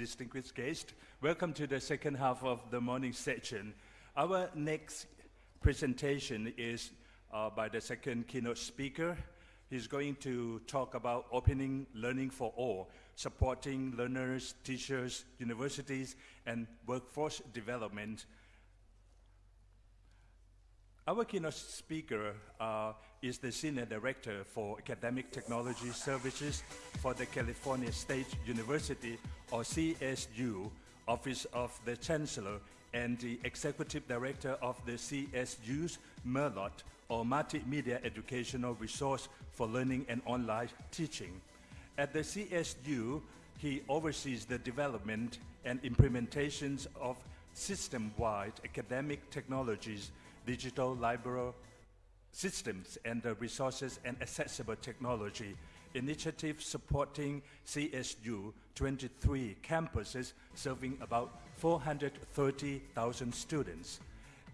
distinguished guests. Welcome to the second half of the morning session. Our next presentation is uh, by the second keynote speaker. He's going to talk about opening learning for all, supporting learners, teachers, universities, and workforce development. Our keynote speaker uh, is the Senior Director for Academic Technology Services for the California State University, or CSU, Office of the Chancellor, and the Executive Director of the CSU's MERLOT, or Multimedia Educational Resource for Learning and Online Teaching. At the CSU, he oversees the development and implementations of system-wide academic technologies digital library systems and resources and accessible technology initiative supporting CSU 23 campuses serving about 430,000 students.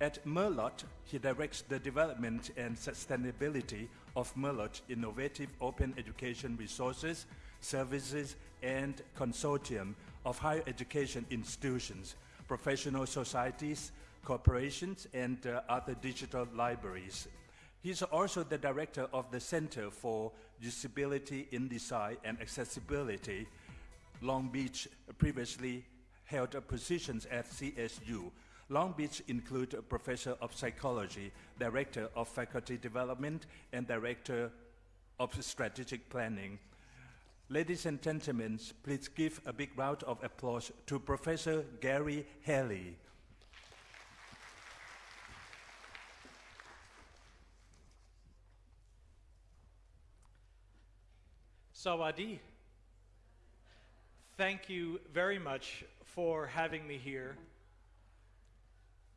At Merlot, he directs the development and sustainability of Merlot innovative open education resources, services, and consortium of higher education institutions, professional societies, corporations, and uh, other digital libraries. He's also the director of the Center for Usability in Design and Accessibility. Long Beach previously held positions at CSU. Long Beach include a professor of psychology, director of faculty development, and director of strategic planning. Ladies and gentlemen, please give a big round of applause to Professor Gary Hanley. Sawadi. Thank you very much for having me here.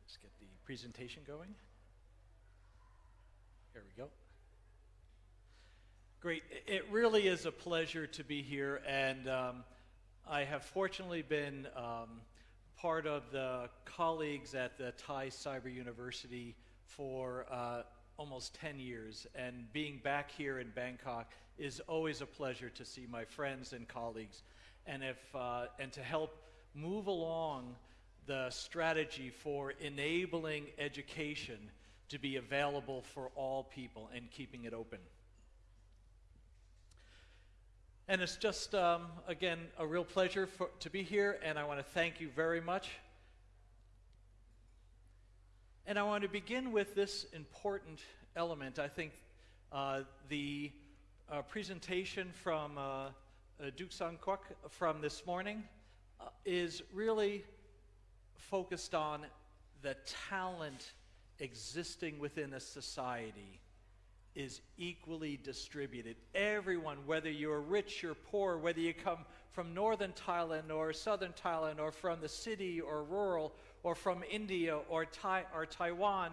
Let's get the presentation going. There we go. Great. It really is a pleasure to be here, and um, I have fortunately been um, part of the colleagues at the Thai Cyber University for uh, almost 10 years, and being back here in Bangkok is always a pleasure to see my friends and colleagues and, if, uh, and to help move along the strategy for enabling education to be available for all people and keeping it open. And it's just, um, again, a real pleasure for, to be here, and I want to thank you very much. And I want to begin with this important element. I think uh, the uh, presentation from uh, uh, Duke Sang Kwok from this morning uh, is really focused on the talent existing within a society is equally distributed. Everyone, whether you're rich or poor, whether you come from northern Thailand or southern Thailand or from the city or rural or from India or, tai- or Taiwan,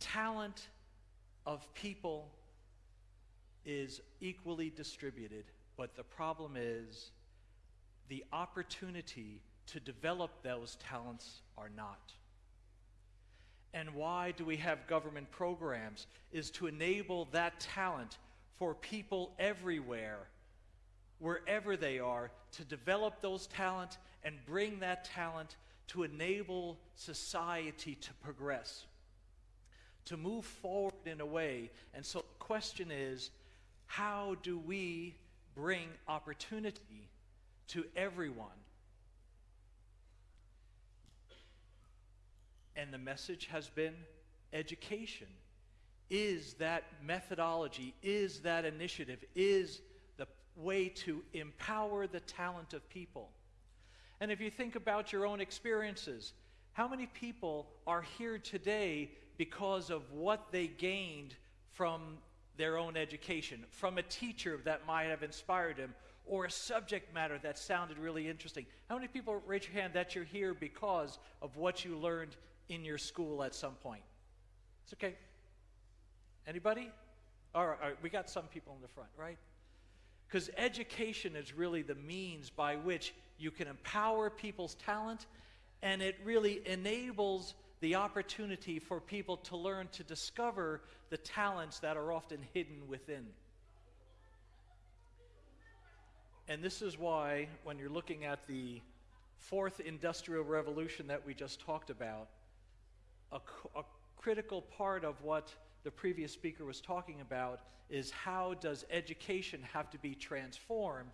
talent of people is equally distributed, but the problem is the opportunity to develop those talents are not. And why do we have government programs? Is to enable that talent for people everywhere, wherever they are, to develop those talent and bring that talent to enable society to progress, to move forward in a way. And so the question is, how do we bring opportunity to everyone? And the message has been education. Is that methodology, is that initiative, is the way to empower the talent of people. And if you think about your own experiences, how many people are here today because of what they gained from their own education, from a teacher that might have inspired them, or a subject matter that sounded really interesting. How many people raise your hand that you're here because of what you learned in your school at some point? It's okay. Anybody? All right, all right we got some people in the front, right? Because education is really the means by which you can empower people's talent and it really enables the opportunity for people to learn to discover the talents that are often hidden within. And this is why, when you're looking at the fourth industrial revolution that we just talked about, a, a critical part of what the previous speaker was talking about is how does education have to be transformed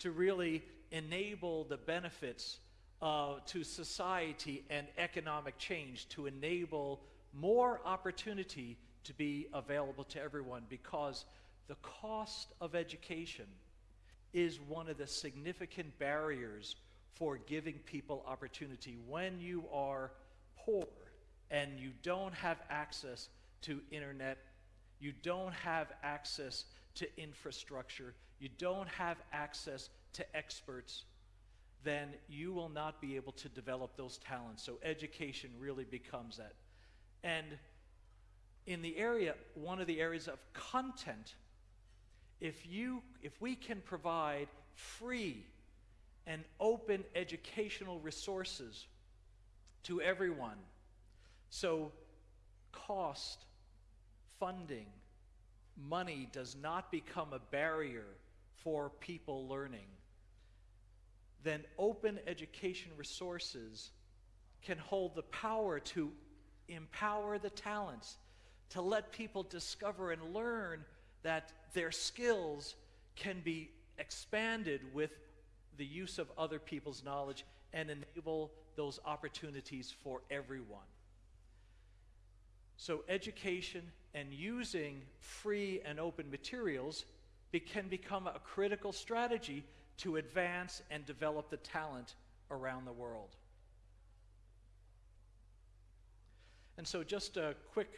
to really enable the benefits uh, to society and economic change, to enable more opportunity to be available to everyone because the cost of education is one of the significant barriers for giving people opportunity. When you are poor and you don't have access to internet, you don't have access to infrastructure, you don't have access to experts, then you will not be able to develop those talents. So education really becomes that. And in the area, one of the areas of content, if you if we can provide free and open educational resources to everyone, so cost, funding, money does not become a barrier for people learning, then open education resources can hold the power to empower the talents, to let people discover and learn that their skills can be expanded with the use of other people's knowledge and enable those opportunities for everyone. So, education and using free and open materials be, can become a critical strategy to advance and develop the talent around the world. And so, just a quick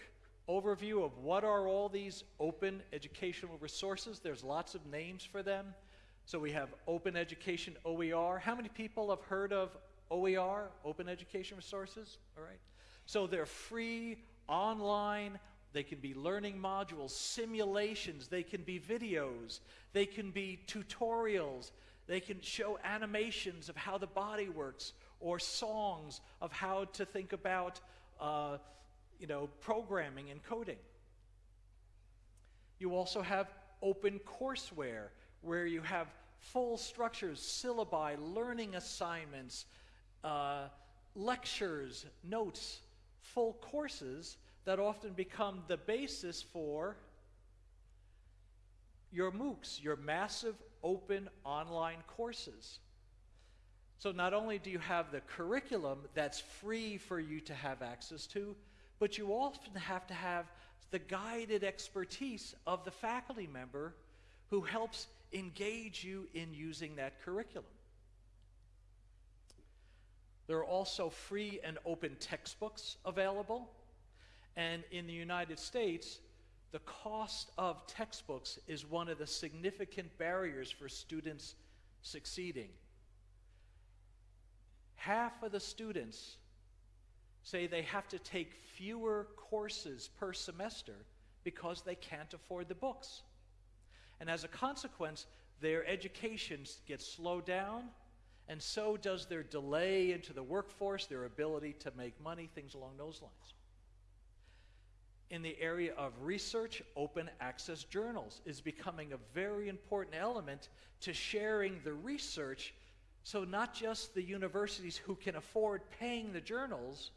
overview of what are all these open educational resources. There's lots of names for them. So, we have Open Education OER. How many people have heard of OER, Open Education Resources? All right. So, they're free, online, they can be learning modules, simulations, they can be videos, they can be tutorials, they can show animations of how the body works, or songs of how to think about, uh, you know, programming and coding. You also have open courseware, where you have full structures, syllabi, learning assignments, uh, lectures, notes, full courses that often become the basis for your MOOCs, your massive open online courses. So not only do you have the curriculum that's free for you to have access to, but you often have to have the guided expertise of the faculty member who helps engage you in using that curriculum. There are also free and open textbooks available. And in the United States, the cost of textbooks is one of the significant barriers for students succeeding. Half of the students say they have to take fewer courses per semester because they can't afford the books. And as a consequence, their education gets slowed down, and so does their delay into the workforce, their ability to make money, things along those lines in the area of research, open access journals is becoming a very important element to sharing the research. So, not just the universities who can afford paying the journals,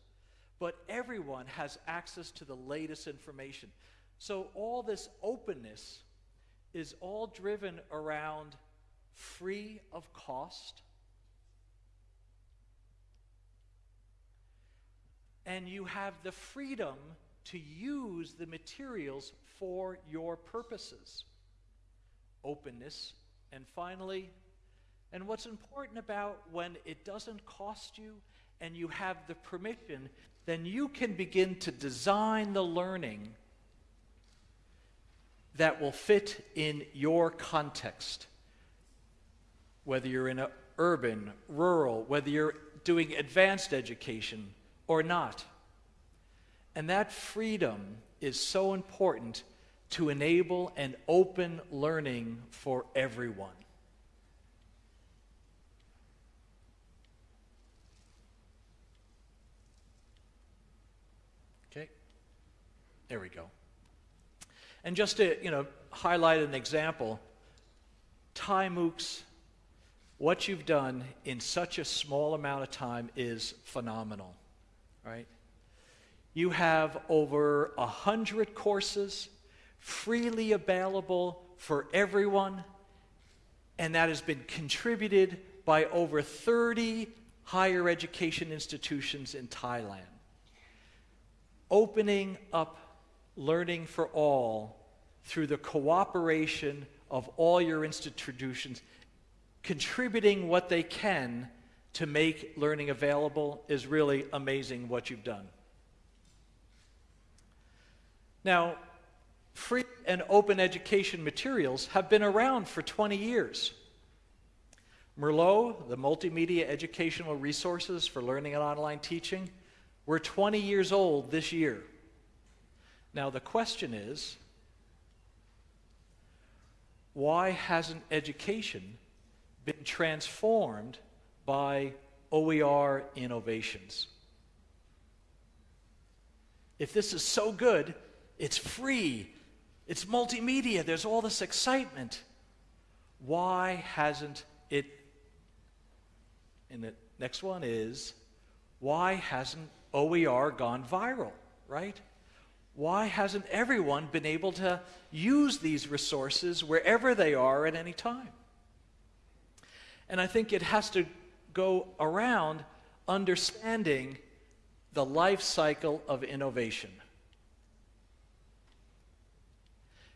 but everyone has access to the latest information. So, all this openness is all driven around free of cost. And you have the freedom to use the materials for your purposes. Openness. And finally, and what's important about when it doesn't cost you and you have the permission, then you can begin to design the learning that will fit in your context. Whether you're in a urban, rural, whether you're doing advanced education or not. And that freedom is so important to enable an open learning for everyone. Okay, there we go. And just to you know highlight an example, Thai MOOCs what you've done in such a small amount of time is phenomenal, right? You have over a hundred courses freely available for everyone, and that has been contributed by over 30 higher education institutions in Thailand. Opening up learning for all through the cooperation of all your institutions, contributing what they can to make learning available is really amazing what you've done. Now, free and open education materials have been around for 20 years. Merlot, the multimedia educational resources for learning and online teaching, were 20 years old this year. Now, the question is why hasn't education been transformed by OER innovations? If this is so good, it's free, it's multimedia, there's all this excitement. Why hasn't it? And the next one is why hasn't OER gone viral, right? Why hasn't everyone been able to use these resources wherever they are at any time? And I think it has to go around understanding the life cycle of innovation.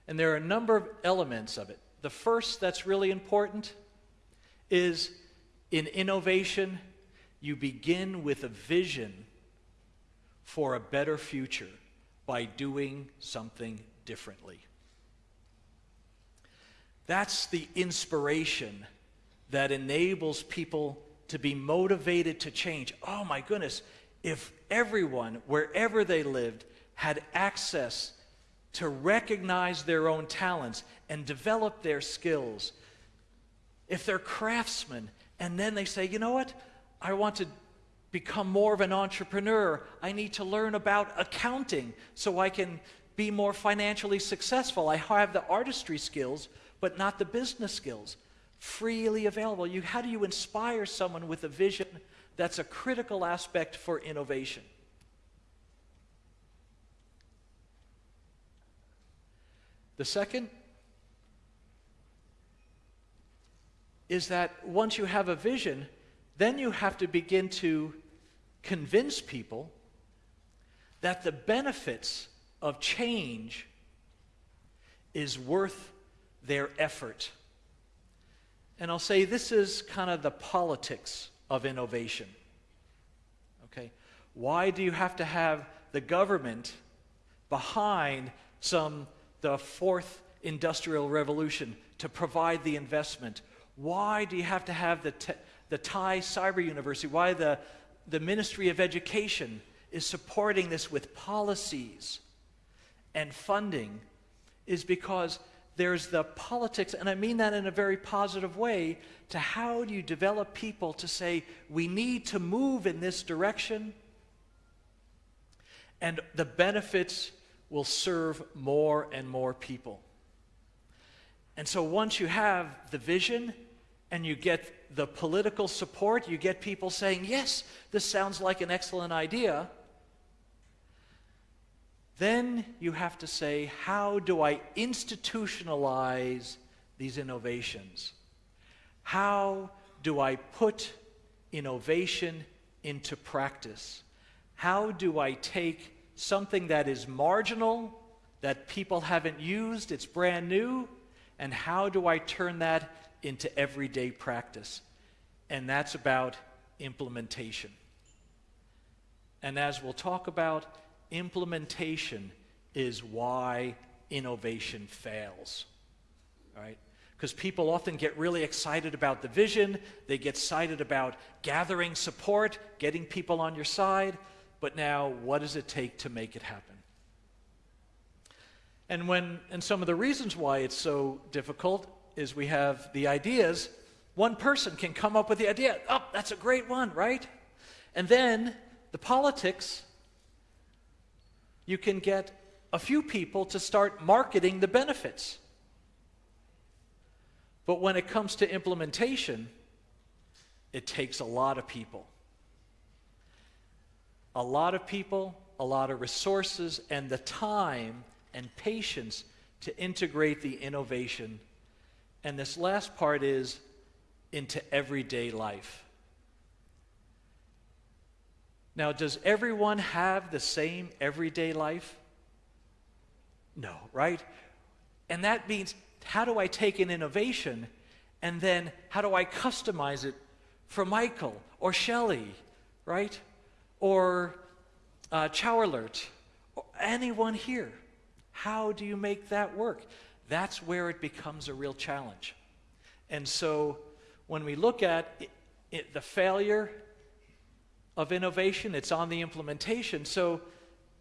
And there are a number of elements of it. The first that's really important is in innovation, you begin with a vision for a better future by doing something differently. That's the inspiration that enables people to be motivated to change. Oh my goodness, if everyone, wherever they lived, had access to recognize their own talents and develop their skills. If they're craftsmen and then they say, you know what, I want to become more of an entrepreneur, I need to learn about accounting so I can be more financially successful. I have the artistry skills, but not the business skills. Freely available. You, how do you inspire someone with a vision that's a critical aspect for innovation? The second is that once you have a vision, then you have to begin to convince people that the benefits of change is worth their effort. And I'll say this is kind of the politics of innovation. Okay? Why do you have to have the government behind some the fourth industrial revolution to provide the investment? Why do you have to have the, the Thai Cyber University? Why the, the Ministry of Education is supporting this with policies and funding is because there's the politics, and I mean that in a very positive way, to how do you develop people to say, we need to move in this direction, and the benefits will serve more and more people. And so once you have the vision and you get the political support, you get people saying, yes, this sounds like an excellent idea. Then you have to say, how do I institutionalize these innovations? How do I put innovation into practice? How do I take something that is marginal, that people haven't used, it's brand new, and how do I turn that into everyday practice? And that's about implementation. And as we'll talk about, implementation is why innovation fails. Right? Because people often get really excited about the vision, they get excited about gathering support, getting people on your side, but now what does it take to make it happen? And when and some of the reasons why it's so difficult is we have the ideas. One person can come up with the idea. Oh, that's a great one, right? And then the politics, you can get a few people to start marketing the benefits. But when it comes to implementation, it takes a lot of people. A lot of people, a lot of resources, and the time and patience to integrate the innovation. And this last part is into everyday life. Now, does everyone have the same everyday life? No, right? And that means how do I take an innovation and then how do I customize it for Michael or Shelley, right? Or uh, Chowerlert, or anyone here? How do you make that work? That's where it becomes a real challenge. And so when we look at it, it, the failure of innovation, it's on the implementation. So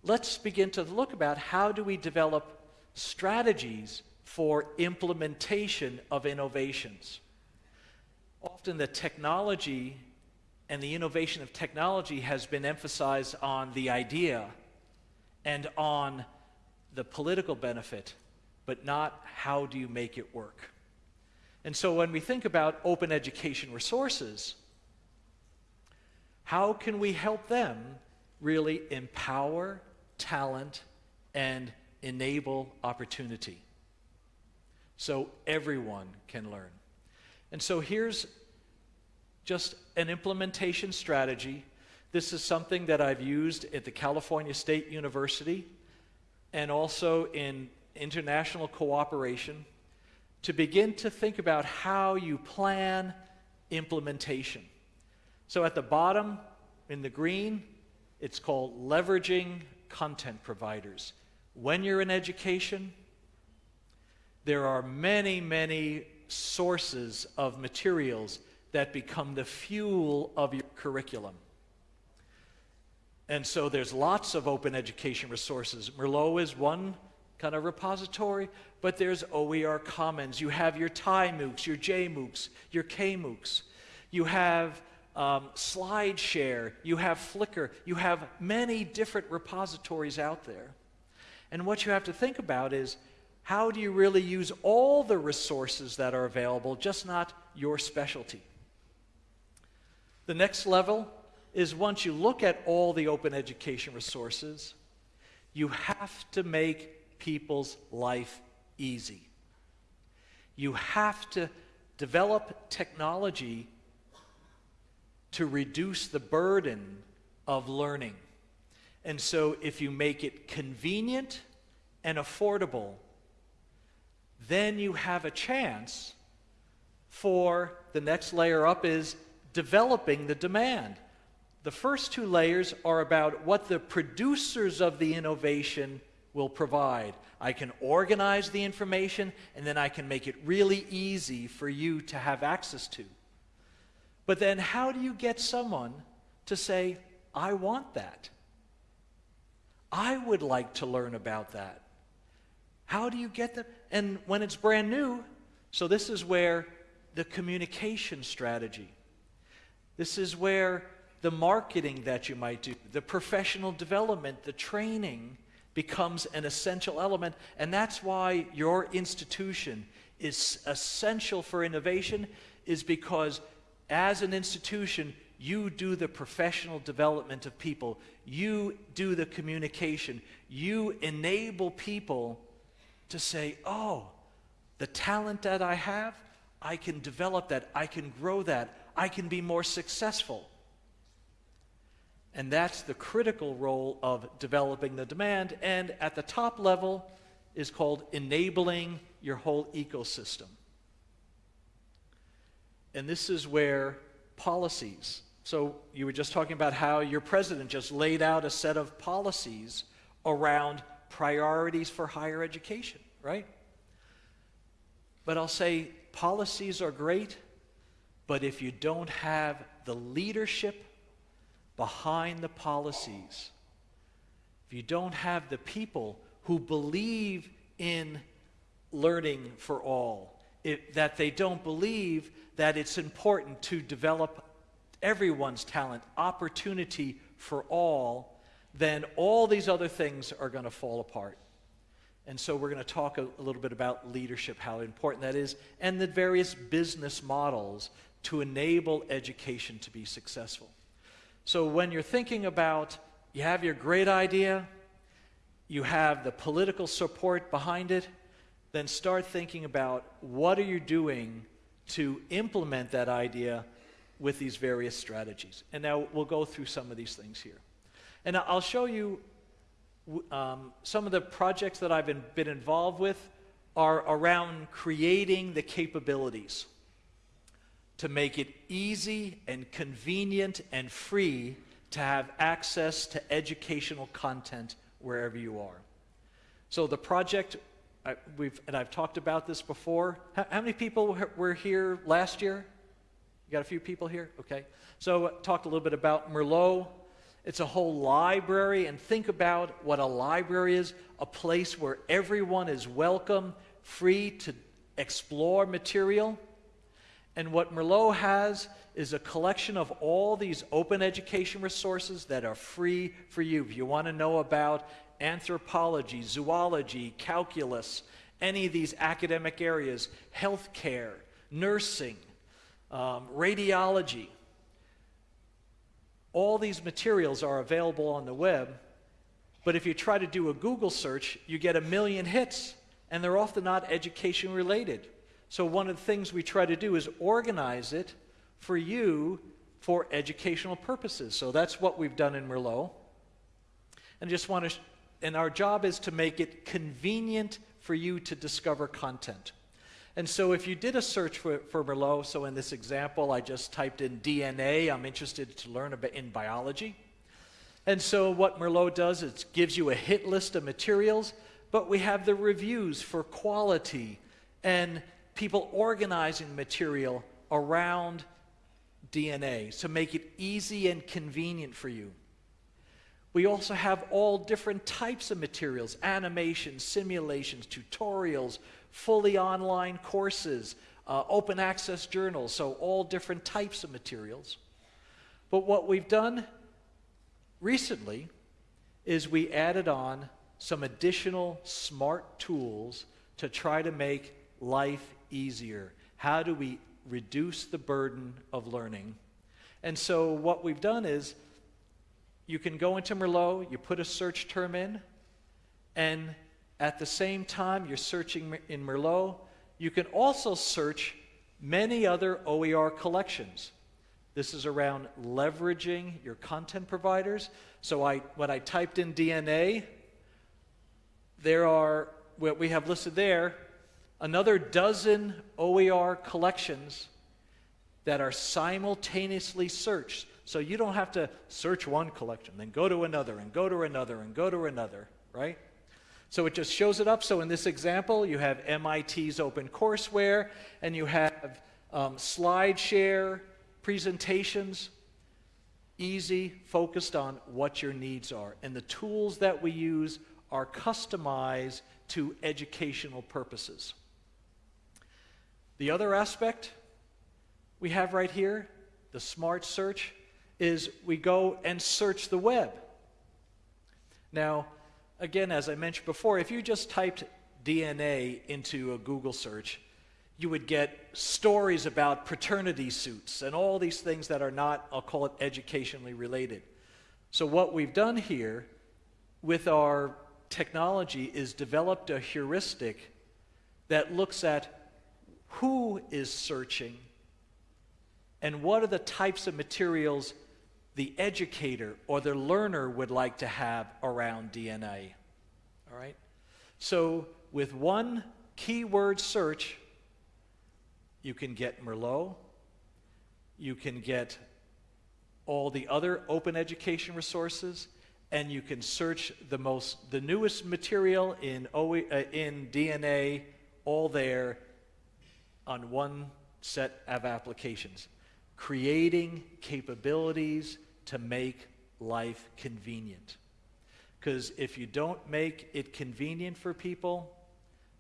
let's begin to look about how do we develop strategies for implementation of innovations. Often the technology and the innovation of technology has been emphasized on the idea and on the political benefit, but not how do you make it work. And so when we think about open education resources, how can we help them really empower talent and enable opportunity so everyone can learn? And so here's just an implementation strategy. This is something that I've used at the California State University and also in international cooperation to begin to think about how you plan implementation. So at the bottom, in the green, it's called leveraging content providers. When you're in education, there are many, many sources of materials that become the fuel of your curriculum. And so there's lots of open education resources. Merlot is one kind of repository, but there's OER Commons. You have your Thai MOOCs, your J JMOOCs, your K KMOOCs. You have um, SlideShare, you have Flickr, you have many different repositories out there. And what you have to think about is how do you really use all the resources that are available, just not your specialty? The next level is once you look at all the open education resources, you have to make people's life easy. You have to develop technology to reduce the burden of learning. And so, if you make it convenient and affordable, then you have a chance for the next layer up is developing the demand. The first two layers are about what the producers of the innovation will provide. I can organize the information and then I can make it really easy for you to have access to. But then, how do you get someone to say, I want that? I would like to learn about that. How do you get them? And when it's brand new, so this is where the communication strategy, this is where the marketing that you might do, the professional development, the training becomes an essential element. And that's why your institution is essential for innovation, is because as an institution, you do the professional development of people, you do the communication, you enable people to say, oh, the talent that I have, I can develop that, I can grow that, I can be more successful. And that's the critical role of developing the demand. And at the top level is called enabling your whole ecosystem. And this is where policies. So you were just talking about how your president just laid out a set of policies around priorities for higher education, right? But I'll say policies are great, but if you don't have the leadership behind the policies, if you don't have the people who believe in learning for all, that they don't believe that it's important to develop everyone's talent, opportunity for all, then all these other things are going to fall apart. And so we're going to talk a, a, little bit about leadership, how important that is, and the various business models to enable education to be successful. So when you're thinking about, you have your great idea, you have the political support behind it, then start thinking about what are you doing to implement that idea with these various strategies. And now we'll go through some of these things here. And I'll show you um, some of the projects that I've been, been involved with are around creating the capabilities to make it easy and convenient and free to have access to educational content wherever you are. So the project, I, we've, and I've talked about this before. How, how many people were here last year? You got a few people here? Okay. So uh, talked a little bit about Merlot. It's a whole library, and think about what a library is a place where everyone is welcome, free to explore material. And what Merlot has is a collection of all these open education resources that are free for you. If you want to know about anthropology, zoology, calculus, any of these academic areas, healthcare, nursing, um, radiology, all these materials are available on the web, but if you try to do a Google search, you get a million hits, and they're often not education related. So, one of the things we try to do is organize it for you for educational purposes. So, that's what we've done in Merlot. And just want to, and our job is to make it convenient for you to discover content. And so if you did a search for, for Merlot, so in this example, I just typed in DNA. I'm interested to learn about in biology. And so what Merlot does is gives you a hit list of materials, but we have the reviews for quality and people organizing material around DNA to make it easy and convenient for you. We also have all different types of materials animations, simulations, tutorials, fully online courses, uh, open access journals, so all different types of materials. But what we've done recently is we added on some additional smart tools to try to make life easier. How do we reduce the burden of learning? And so what we've done is you can go into Merlot, you put a search term in, and at the same time you're searching in Merlot, you can also search many other OER collections. This is around leveraging your content providers. So I, when I typed in DNA, there are, what we have listed there, another dozen OER collections that are simultaneously searched. So you don't have to search one collection, then go to another, and go to another, and go to another, right? So it just shows it up. So in this example, you have MIT's OpenCourseware, and you have um, SlideShare, presentations, easy, focused on what your needs are. And the tools that we use are customized to educational purposes. The other aspect we have right here, the smart search, is we go and search the web. Now, again, as I mentioned before, if you just typed DNA into a Google search, you would get stories about paternity suits and all these things that are not, I'll call it, educationally related. So, what we've done here with our technology is developed a heuristic that looks at who is searching and what are the types of materials the educator or the learner would like to have around DNA. All right? So, with one keyword search, you can get Merlot, you can get all the other open education resources, and you can search the most the newest material in uh, in DNA all there on one set of applications creating capabilities to make life convenient. Because if you don't make it convenient for people,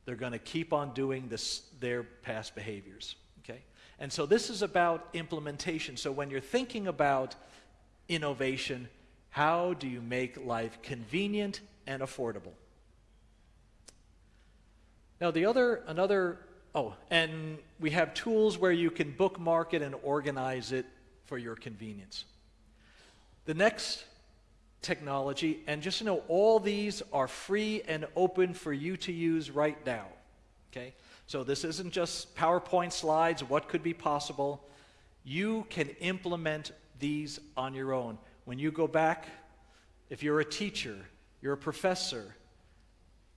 they're going to keep on doing this, their past behaviors. Okay? And so this is about implementation. So when you're thinking about innovation, how do you make life convenient and affordable? Now, the other, another Oh, and we have tools where you can bookmark it and organize it for your convenience. The next technology, and just know, all these are free and open for you to use right now. Okay? So this isn't just PowerPoint slides, what could be possible. You can implement these on your own. When you go back, if you're a teacher, you're a professor,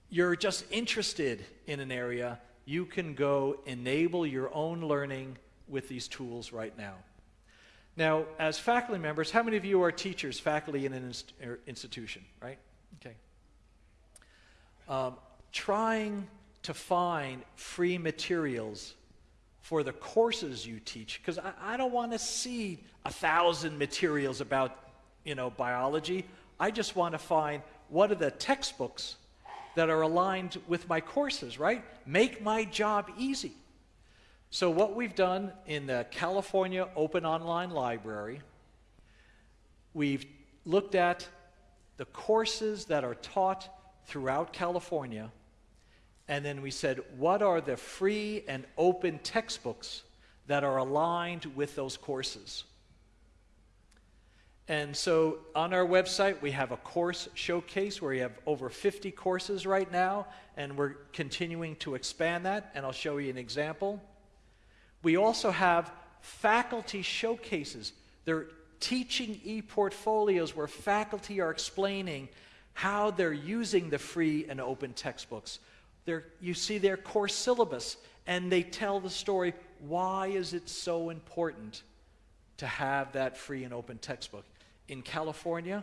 you're just interested in an area, you can go enable your own learning with these tools right now. Now, as faculty members, how many of you are teachers, faculty in an inst er, institution, right? Okay. Um, trying to find free materials for the courses you teach, because I, I, don't want to see a thousand materials about, you know, biology. I just want to find what are the textbooks that are aligned with my courses, right? Make my job easy. So, what we've done in the California Open Online Library, we've looked at the courses that are taught throughout California, and then we said, what are the free and open textbooks that are aligned with those courses? And so on our website, we have a course showcase where we have over 50 courses right now, and we're continuing to expand that, and I'll show you an example. We also have faculty showcases. They're teaching e-portfolios where faculty are explaining how they're using the free and open textbooks. They're, you see their course syllabus, and they tell the story, why is it so important to have that free and open textbook? In California,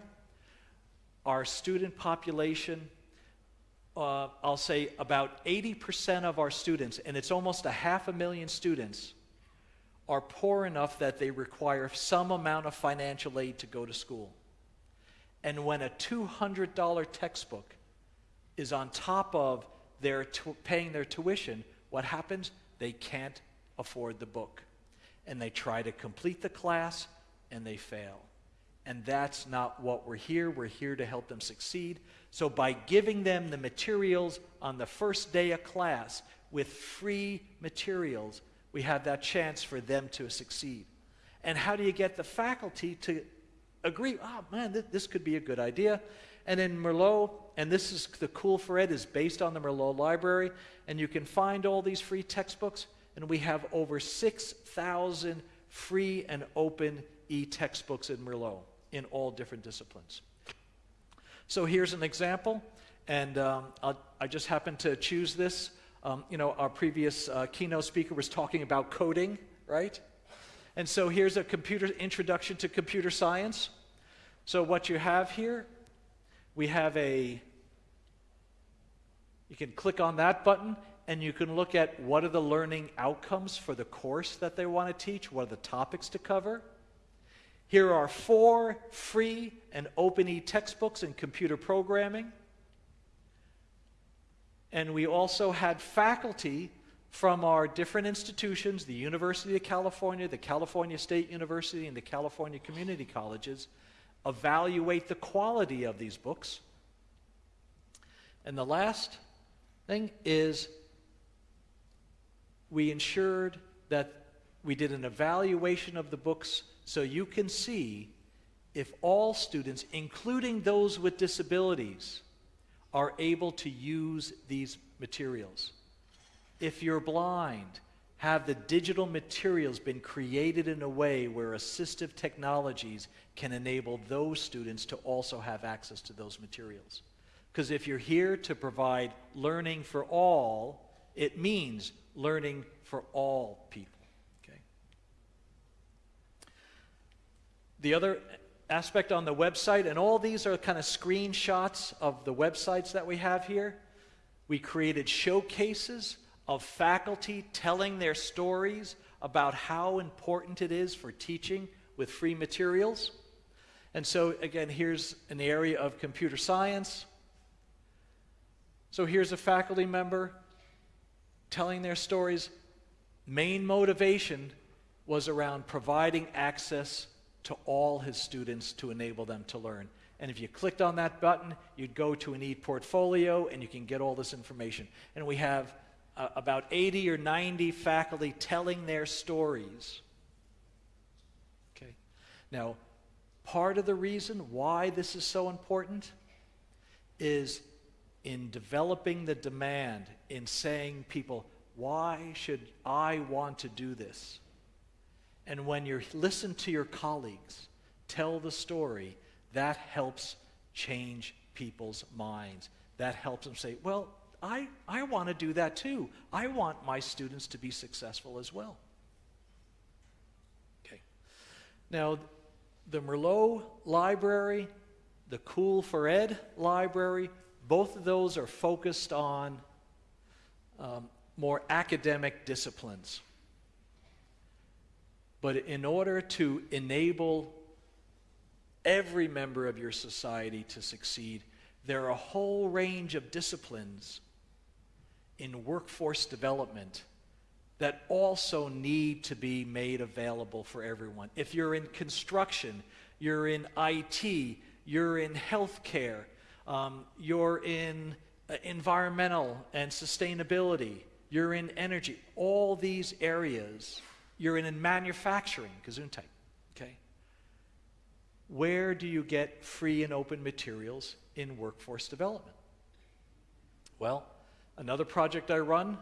our student population, uh, I'll say about 80% of our students, and it's almost a half a million students, are poor enough that they require some amount of financial aid to go to school. And when a $200 textbook is on top of their paying their tuition, what happens? They can't afford the book. And they try to complete the class and they fail. And that's not what we're here. We're here to help them succeed. So by giving them the materials on the first day of class with free materials, we have that chance for them to succeed. And how do you get the faculty to agree, oh man, th this could be a good idea? And in Merlot, and this is the COOL4Ed is based on the Merlot library, and you can find all these free textbooks, and we have over 6,000 free and open e-textbooks in Merlot in all different disciplines. So here's an example, and um, i just happened to choose this. Um, you know, our previous uh, keynote speaker was talking about coding, right? And so here's a computer introduction to computer science. So what you have here, we have a, you can click on that button and you can look at what are the learning outcomes for the course that they want to teach, what are the topics to cover. Here are four free and open e-textbooks in computer programming. And we also had faculty from our different institutions, the University of California, the California State University, and the California Community Colleges, evaluate the quality of these books. And the last thing is we ensured that we did an evaluation of the books so you can see if all students, including those with disabilities, are able to use these materials. If you're blind, have the digital materials been created in a way where assistive technologies can enable those students to also have access to those materials? Because if you're here to provide learning for all, it means learning for all people. Okay? The other aspect on the website, and all these are kind of screenshots of the websites that we have here. We created showcases of faculty telling their stories about how important it is for teaching with free materials. And so, again, here's an area of computer science. So, here's a faculty member telling their stories. Main motivation was around providing access to all his students to enable them to learn. And if you clicked on that button, you'd go to an e-portfolio and you can get all this information. And we have uh, about 80 or 90 faculty telling their stories. Okay. Now, part of the reason why this is so important is in developing the demand, in saying people, why should I want to do this? And when you listen to your colleagues tell the story, that helps change people's minds. That helps them say, well, I, I want to do that too. I want my students to be successful as well. Okay. Now, the Merlot Library, the COOL4Ed Library, both of those are focused on um, more academic disciplines. But in order to enable every member of your society to succeed, there are a whole range of disciplines in workforce development that also need to be made available for everyone. If you're in construction, you're in IT, you're in healthcare, um, you're in uh, environmental and sustainability, you're in energy, all these areas, you're in, in manufacturing, Gesundheit, okay? Where do you get free and open materials in workforce development? Well, another project I run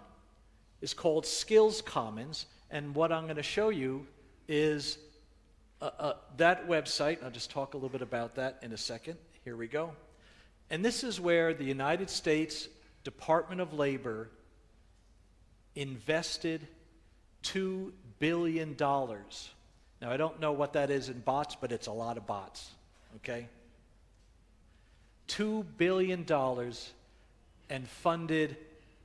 is called Skills Commons, and what I'm going to show you is uh, uh, that website. I'll just talk a little bit about that in a second. Here we go. And this is where the United States Department of Labor invested $2 billion. dollars. Now, I don't know what that is in bots, but it's a lot of bots, okay? $2 billion and funded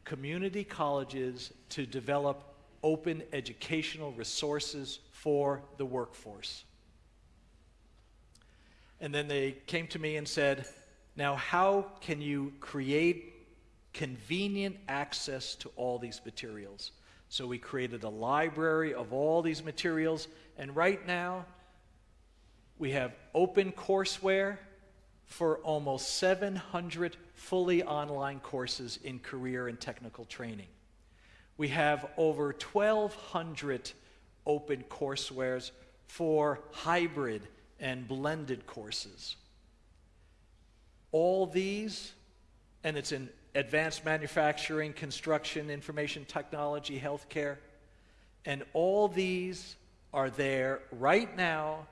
community colleges to develop open educational resources for the workforce. And then they came to me and said, Now, how can you create convenient access to all these materials? So we created a library of all these materials, and right now we have open courseware for almost 700 fully online courses in career and technical training. We have over 1,200 open coursewares for hybrid and blended courses. All these, and it's in advanced manufacturing, construction, information technology, healthcare, and all these are there right now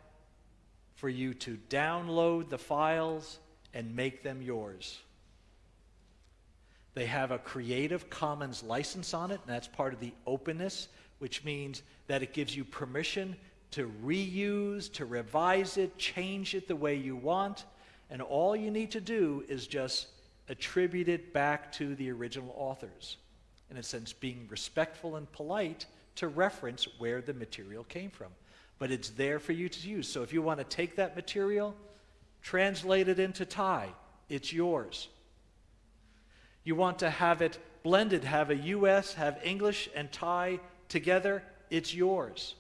for you to download the files and make them yours. They have a Creative Commons license on it, and that's part of the openness, which means that it gives you permission to reuse, to revise it, change it the way you want, and all you need to do is just attribute it back to the original authors. In a sense, being respectful and polite to reference where the material came from but it's there for you to use. So if you want to take that material, translate it into Thai, it's yours. You want to have it blended, have a US, have English and Thai together, it's yours.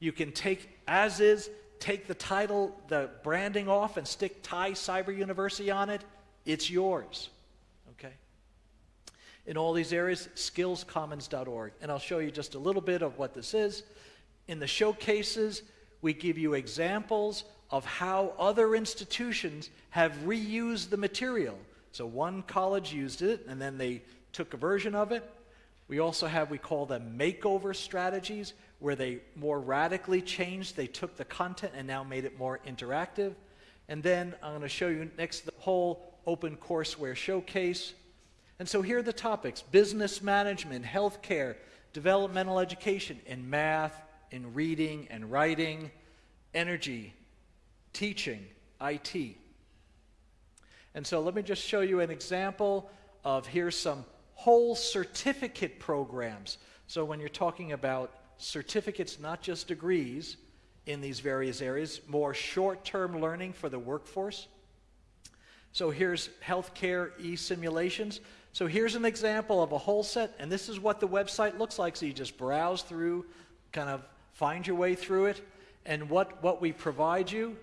You can take as is, take the title, the branding off, and stick Thai Cyber University on it, it's yours. Okay? In all these areas, skillscommons.org. And I'll show you just a little bit of what this is. In the showcases, we give you examples of how other institutions have reused the material. So one college used it, and then they took a version of it. We also have, we call them makeover strategies, where they more radically changed. They took the content and now made it more interactive. And then I'm going to show you next the whole open courseware showcase. And so here are the topics business management, healthcare, developmental education, in math, in reading and writing, energy, teaching, IT. And so let me just show you an example of here's some whole certificate programs. So when you're talking about certificates, not just degrees in these various areas, more short term learning for the workforce. So here's healthcare e simulations. So here's an example of a whole set, and this is what the website looks like. So you just browse through kind of find your way through it. And what, what we provide you,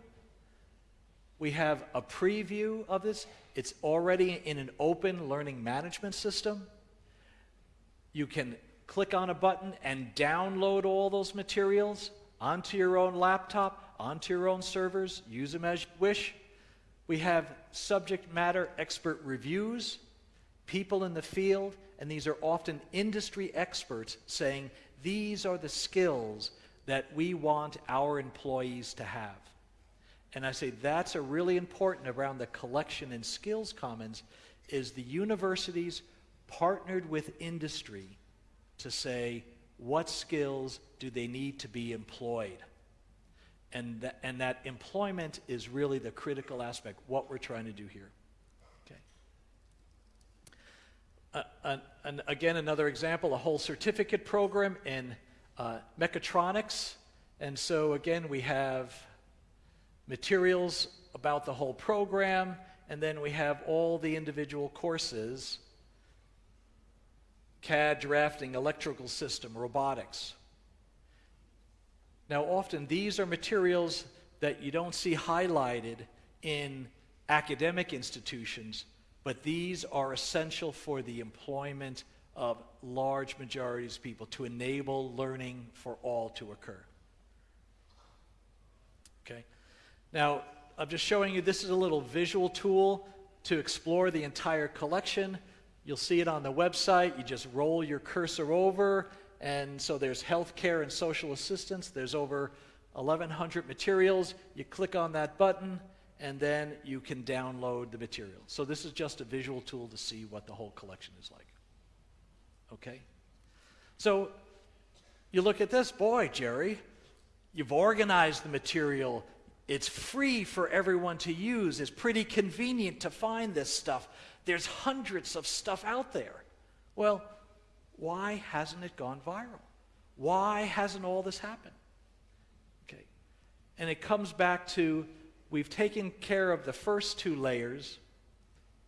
we have a preview of this. It's already in an open learning management system. You can click on a button and download all those materials onto your own laptop, onto your own servers, use them as you wish. We have subject matter expert reviews, people in the field, and these are often industry experts saying these are the skills that we want our employees to have. And I say that's a really important around the collection and skills commons is the universities partnered with industry to say what skills do they need to be employed. And that, and that employment is really the critical aspect, what we're trying to do here. Okay. Uh, and, and again, another example, a whole certificate program in uh, mechatronics. And so again, we have materials about the whole program, and then we have all the individual courses CAD, drafting, electrical system, robotics. Now, often these are materials that you don't see highlighted in academic institutions, but these are essential for the employment of large majorities of people to enable learning for all to occur. Okay? Now, I'm just showing you this is a little visual tool to explore the entire collection. You'll see it on the website. You just roll your cursor over, and so there's healthcare and social assistance. There's over 1,100 materials. You click on that button, and then you can download the material. So this is just a visual tool to see what the whole collection is like. Okay? So you look at this, boy, Gerry, you've organized the material. It's free for everyone to use. It's pretty convenient to find this stuff. There's hundreds of stuff out there. Well, why hasn't it gone viral? Why hasn't all this happened? Okay. And it comes back to we've taken care of the first two layers.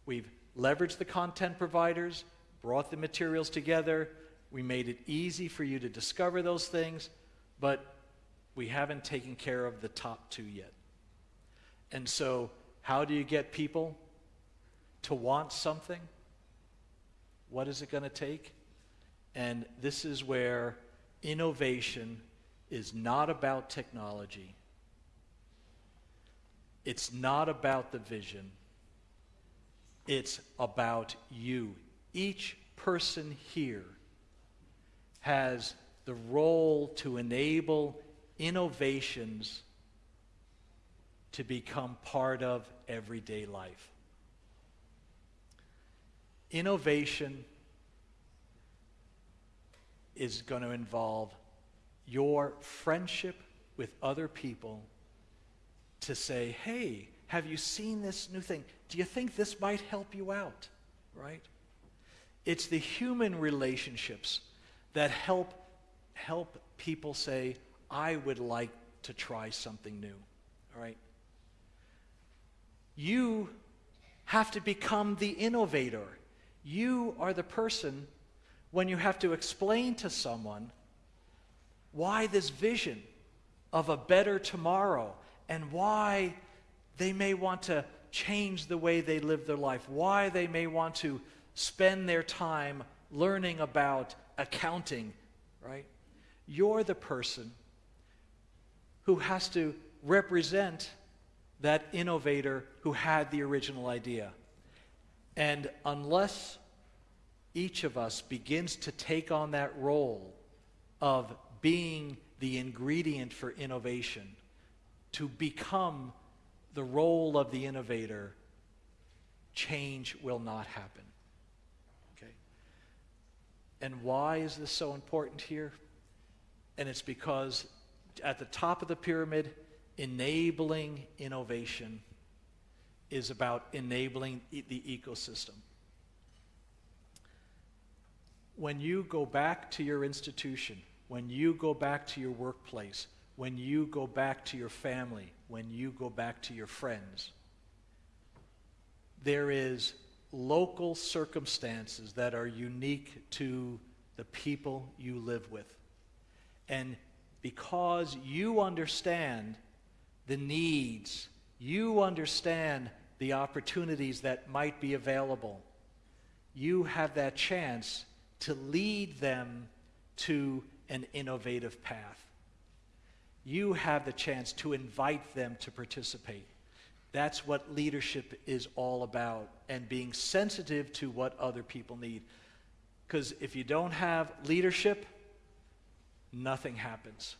We've leveraged the content providers, brought the materials together. We made it easy for you to discover those things, but we haven't taken care of the top two yet. And so, how do you get people to want something? What is it going to take? And this is where innovation is not about technology. It's not about the vision. It's about you. Each person here has the role to enable innovations to become part of everyday life. Innovation is going to involve your friendship with other people to say, hey, have you seen this new thing? Do you think this might help you out? Right? It's the human relationships that help help people say, I would like to try something new. All right? You have to become the innovator. You are the person when you have to explain to someone why this vision of a better tomorrow and why they may want to change the way they live their life, why they may want to spend their time learning about accounting, right? You're the person who has to represent that innovator who had the original idea. And unless each of us begins to take on that role of being the ingredient for innovation, to become the role of the innovator, change will not happen. Okay? And why is this so important here? And it's because at the top of the pyramid, enabling innovation is about enabling the ecosystem. When you go back to your institution, when you go back to your workplace, when you go back to your family, when you go back to your friends, there is local circumstances that are unique to the people you live with. And because you understand the needs, you understand the opportunities that might be available, you have that chance to lead them to an innovative path. You have the chance to invite them to participate. That's what leadership is all about, and being sensitive to what other people need. Because if you don't have leadership, nothing happens.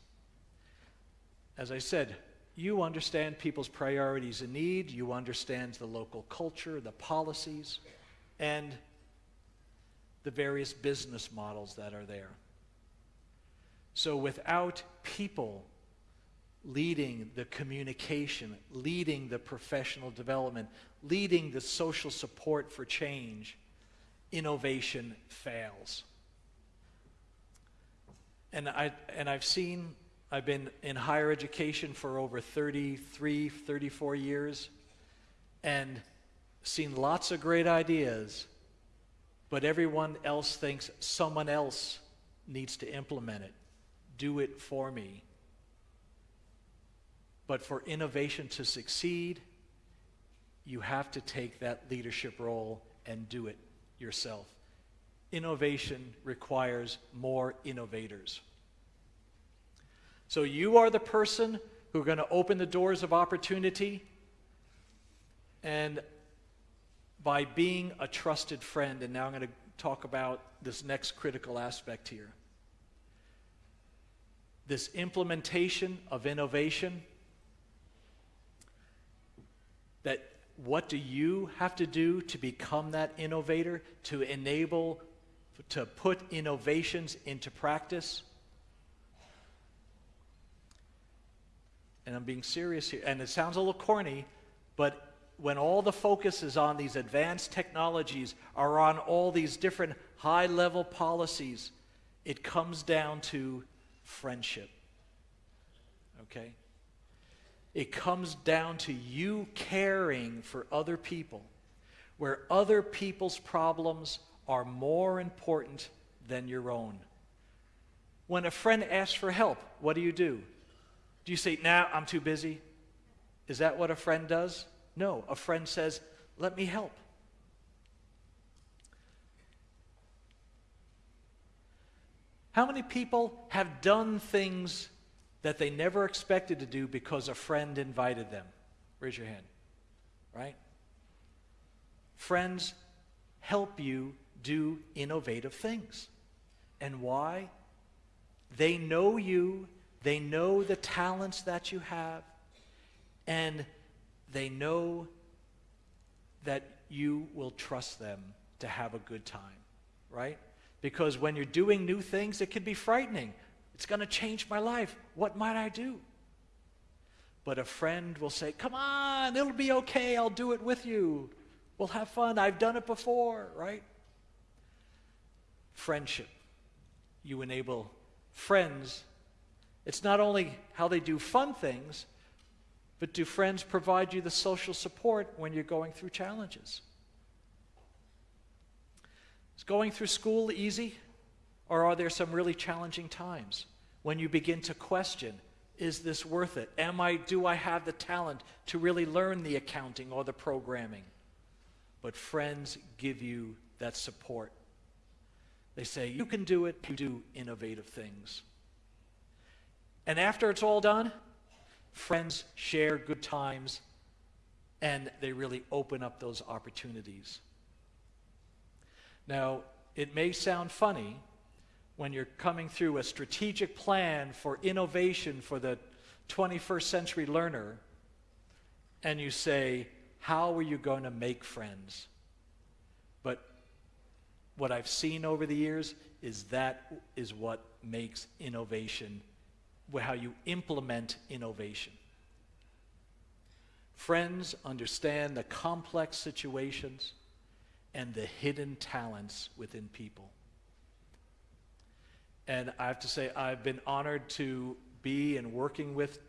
As I said, you understand people's priorities and need, you understand the local culture, the policies, and the various business models that are there. So without people leading the communication, leading the professional development, leading the social support for change, innovation fails. And, I, and I've seen, I've been in higher education for over 33, 34 years, and seen lots of great ideas, but everyone else thinks someone else needs to implement it. Do it for me. But for innovation to succeed, you have to take that leadership role and do it yourself. Innovation requires more innovators. So you are the person who are going to open the doors of opportunity. And by being a trusted friend, and now I'm going to talk about this next critical aspect here. This implementation of innovation that what do you have to do to become that innovator, to enable, to put innovations into practice? And I'm being serious here, and it sounds a little corny, but when all the focus is on these advanced technologies, or on all these different high level policies, it comes down to friendship. Okay? It comes down to you caring for other people, where other people's problems are more important than your own. When a friend asks for help, what do you do? Do you say, nah, I'm too busy? Is that what a friend does? No, a friend says, let me help. How many people have done things that they never expected to do because a friend invited them? Raise your hand. Right? Friends help you do innovative things. And why? They know you, they know the talents that you have, and they know that you will trust them to have a good time, right? Because when you're doing new things, it can be frightening. It's going to change my life. What might I do? But a friend will say, Come on, it'll be okay. I'll do it with you. We'll have fun. I've done it before, right? Friendship. You enable friends. It's not only how they do fun things, but do friends provide you the social support when you're going through challenges? Is going through school easy? Or are there some really challenging times when you begin to question, is this worth it? Am I, do I have the talent to really learn the accounting or the programming? But friends give you that support. They say, you can do it, you do innovative things. And after it's all done, friends share good times and they really open up those opportunities. Now, it may sound funny when you're coming through a strategic plan for innovation for the 21st century learner, and you say, How are you going to make friends? But what I've seen over the years is that is what makes innovation, how you implement innovation. Friends understand the complex situations and the hidden talents within people. And I have to say, I've been honored to be and working with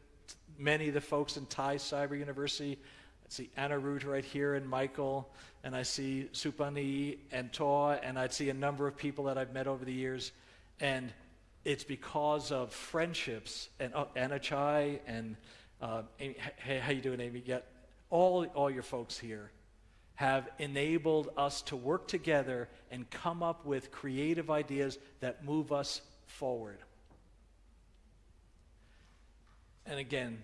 many of the folks in Thai Cyber University. I see Anna Root right here and Michael, and I see Supani and Toa, and I see a number of people that I've met over the years. And it's because of friendships and uh, Anna Chai and uh, Amy, hey, how you doing, Amy? Yeah, all, all your folks here have enabled us to work together and come up with creative ideas that move us forward. And again,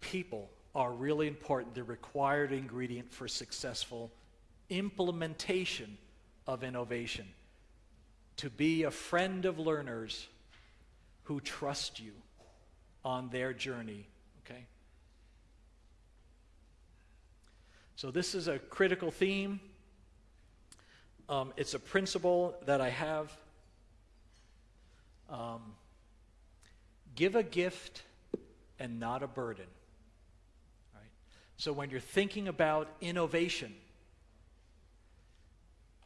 people are really important, the required ingredient for successful implementation of innovation. To be a friend of learners who trust you on their journey, okay? So, this is a critical theme. Um, it's a principle that I have. Um, give a gift and not a burden. Right? So, when you're thinking about innovation,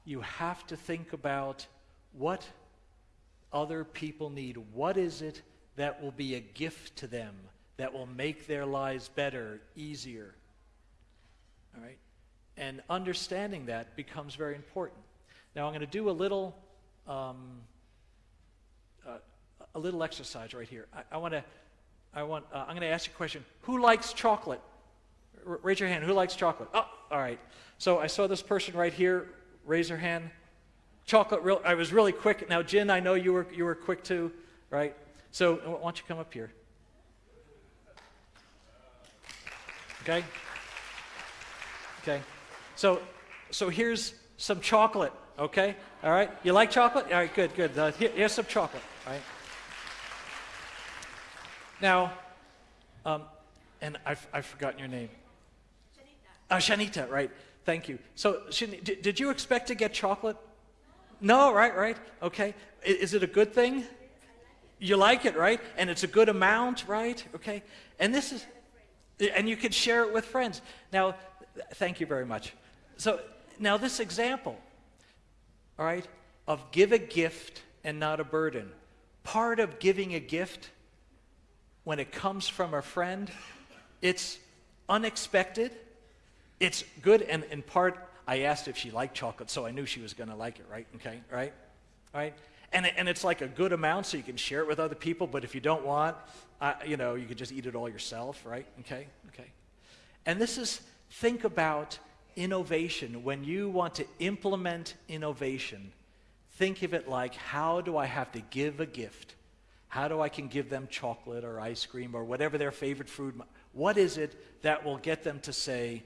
you have to think about what other people need. What is it that will be a gift to them, that will make their lives better, easier? All right? And understanding that becomes very important. Now, I'm going to do a little, um, uh, a little exercise right here. I, I want to, I want, uh, I'm going to ask you a question. Who likes chocolate? R- raise your hand. Who likes chocolate? Oh, all right. So I saw this person right here. Raise your hand. Chocolate. Real. I was really quick. Now, Jin, I know you were you were quick too, right? So why don't you come up here? Okay. Okay. So, so here's some chocolate. Okay. All right. You like chocolate? All right. Good. Good. Uh, here, here's some chocolate. All right. Now, um, and I've, I've forgotten your name. Shanita. Uh, Shanita. Right. Thank you. So, Shanita, did, did you expect to get chocolate? No. Right. Right. Okay. Is, it a good thing? You like it, right? And it's a good amount, right? Okay. And this is, and you can share it with friends. Now, Thank you very much. So now this example, all right, of give a gift and not a burden. Part of giving a gift when it comes from a friend, it's unexpected, it's good, and in part, I asked if she liked chocolate, so I knew she was going to like it, right? Okay, right? Right? And, and it's like a good amount, so you can share it with other people, but if you don't want, uh, you know, you can just eat it all yourself, right? Okay, okay. And this is Think about innovation. When you want to implement innovation, think of it like how do I have to give a gift? How do I can give them chocolate or ice cream or whatever their favorite food? What is it that will get them to say,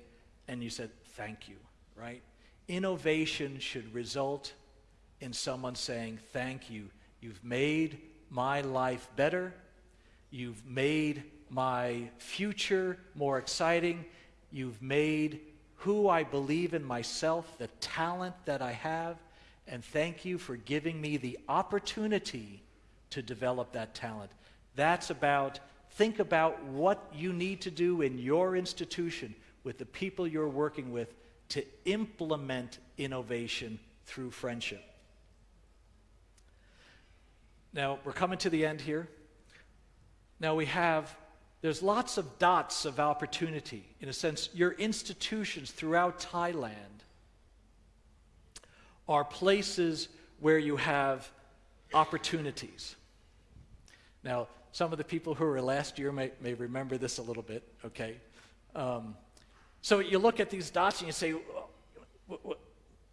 and you said, thank you, right? Innovation should result in someone saying, thank you. You've made my life better. You've made my future more exciting. You've made who I believe in myself, the talent that I have, and thank you for giving me the opportunity to develop that talent. That's about, think about what you need to do in your institution with the people you're working with to implement innovation through friendship. Now, we're coming to the end here. Now, we have there's lots of dots of opportunity. In a sense, your institutions throughout Thailand are places where you have opportunities. Now, some of the people who were last year may, may remember this a little bit, okay? Um, so you look at these dots and you say,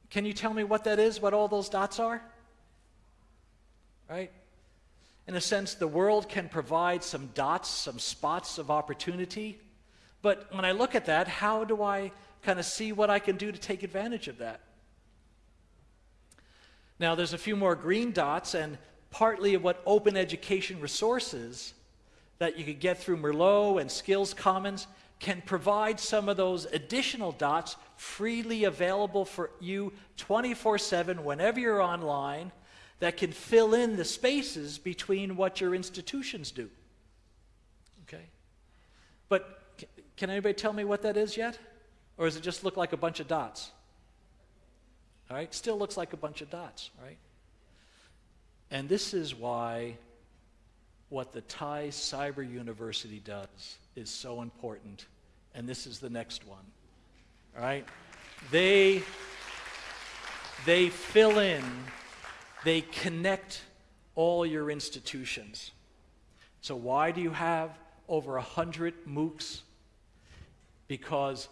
can you tell me what that is, what all those dots are? Right? In a sense, the world can provide some dots, some spots of opportunity. But when I look at that, how do I kind of see what I can do to take advantage of that? Now, there's a few more green dots, and partly what open education resources that you could get through Merlot and Skills Commons can provide some of those additional dots freely available for you 24 7 whenever you're online that can fill in the spaces between what your institutions do. Okay? But can anybody tell me what that is yet? Or does it just look like a bunch of dots? All right? Still looks like a bunch of dots, right? And this is why what the Thai Cyber University does is so important. And this is the next one. All right? They, they fill in they connect all your institutions. So, why do you have over 100 MOOCs? Because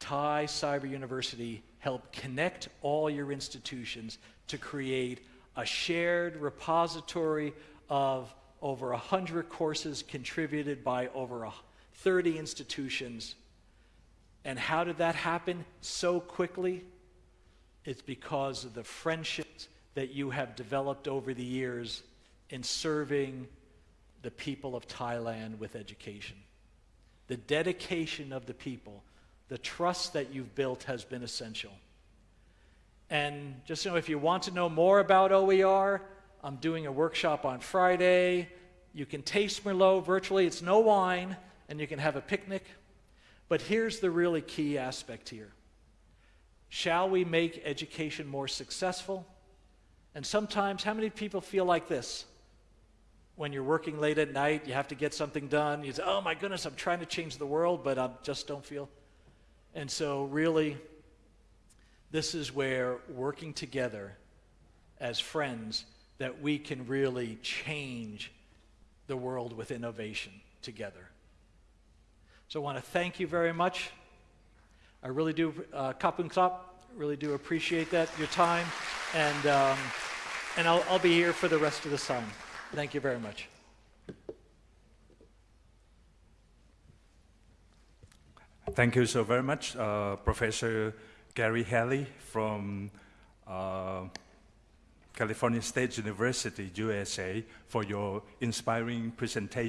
Thai Cyber University helped connect all your institutions to create a shared repository of over 100 courses contributed by over a 30 institutions. And how did that happen so quickly? It's because of the friendships that you have developed over the years in serving the people of Thailand with education. The dedication of the people, the trust that you've built has been essential. And just know if you want to know more about OER, I'm doing a workshop on Friday. You can taste Merlot virtually, it's no wine, and you can have a picnic. But here's the really key aspect here Shall we make education more successful? And sometimes, how many people feel like this? When you're working late at night, you have to get something done. You say, Oh my goodness, I'm trying to change the world, but I just don't feel. And so, really, this is where working together as friends that we can really change the world with innovation together. So I want to thank you very much. I really do, uh, Kapung Klap, really do appreciate that, your time, and, um, and I'll, I'll be here for the rest of the time. Thank you very much. Thank you so very much, uh, Professor Gary Hanley from uh, California State University, USA, for your inspiring presentation.